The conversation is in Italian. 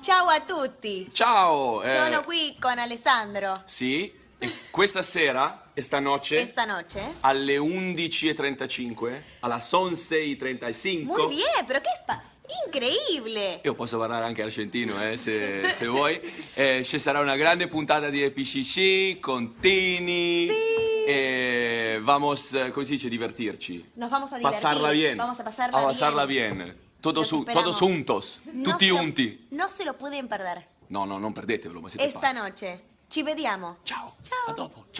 Ciao a tutti. Ciao! eh, Sono qui con Alessandro. Sì, e questa sera e stanotte Esta noche. alle 11.35, alla 11.35. Muy bien, pero qué pa... Increíble. Io posso parlare anche argentino, eh, se, se vuoi. Eh, ci sarà una grande puntata di EPCC con Tini. E vamos, eh, come si dice, divertirci. Nos vamos a divertir. Pasarla bien. Vamos A pasarla bien. bien. Todos, todos juntos. No tutti se lo-. No se lo pueden perder. No, no, non perdetevelo, ma siete Esta pazzi. noche. Ci vediamo. Ciao. Ciao. A dopo. Ciao.